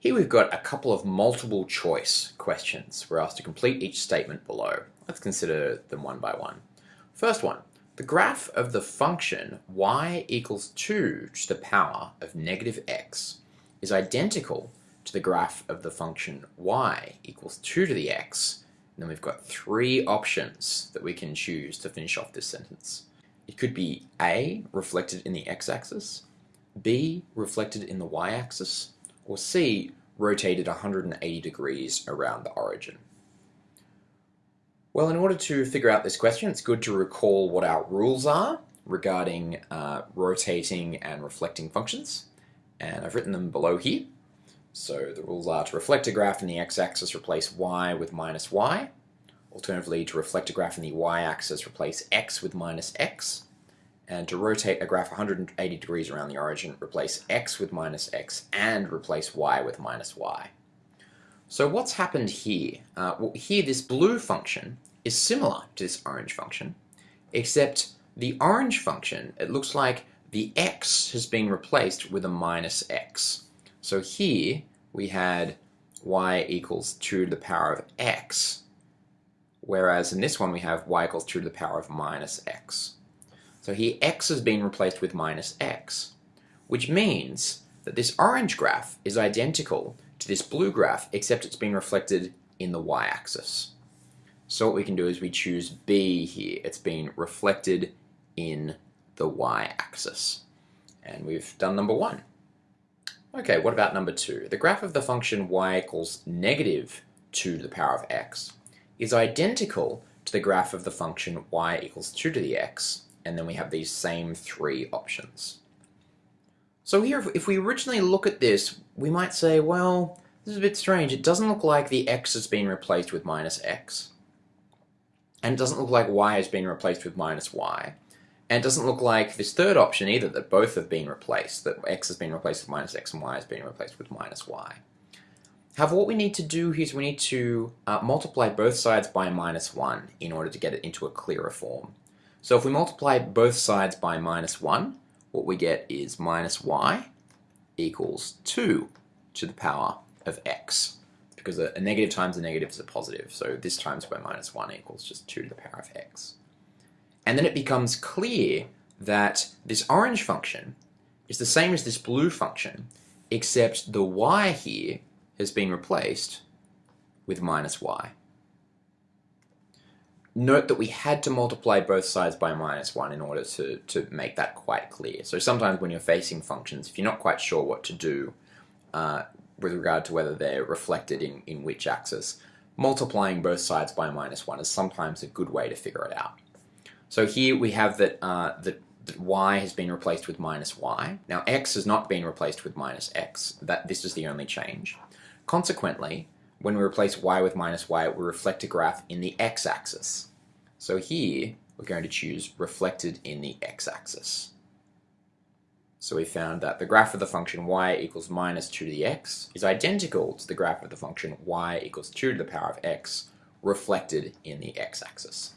Here we've got a couple of multiple choice questions. We're asked to complete each statement below. Let's consider them one by one. First one, the graph of the function y equals 2 to the power of negative x is identical to the graph of the function y equals 2 to the x. And then we've got three options that we can choose to finish off this sentence. It could be A, reflected in the x-axis, B, reflected in the y-axis, or C, rotated 180 degrees around the origin? Well, in order to figure out this question, it's good to recall what our rules are regarding uh, rotating and reflecting functions. And I've written them below here. So the rules are to reflect a graph in the x-axis, replace y with minus y. Alternatively, to reflect a graph in the y-axis, replace x with minus x and to rotate a graph 180 degrees around the origin, replace x with minus x and replace y with minus y. So what's happened here? Uh, well, here this blue function is similar to this orange function, except the orange function, it looks like the x has been replaced with a minus x. So here we had y equals 2 to the power of x, whereas in this one we have y equals 2 to the power of minus x. So here x has been replaced with minus x, which means that this orange graph is identical to this blue graph, except it's been reflected in the y-axis. So what we can do is we choose B here. It's been reflected in the y-axis. And we've done number one. Okay, what about number two? The graph of the function y equals negative 2 to the power of x is identical to the graph of the function y equals 2 to the x, and then we have these same three options. So here, if we originally look at this, we might say, well, this is a bit strange. It doesn't look like the x has been replaced with minus x. And it doesn't look like y has been replaced with minus y. And it doesn't look like this third option either, that both have been replaced, that x has been replaced with minus x and y has been replaced with minus y. However, what we need to do here is we need to uh, multiply both sides by minus 1 in order to get it into a clearer form. So if we multiply both sides by minus 1, what we get is minus y equals 2 to the power of x. Because a, a negative times a negative is a positive, so this times by minus 1 equals just 2 to the power of x. And then it becomes clear that this orange function is the same as this blue function, except the y here has been replaced with minus y. Note that we had to multiply both sides by minus 1 in order to, to make that quite clear. So sometimes when you're facing functions, if you're not quite sure what to do uh, with regard to whether they're reflected in, in which axis, multiplying both sides by minus 1 is sometimes a good way to figure it out. So here we have that, uh, that, that y has been replaced with minus y. Now x has not been replaced with minus x. That, this is the only change. Consequently, when we replace y with minus y, we reflect a graph in the x-axis. So here, we're going to choose reflected in the x-axis. So we found that the graph of the function y equals minus 2 to the x is identical to the graph of the function y equals 2 to the power of x reflected in the x-axis.